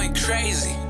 going crazy.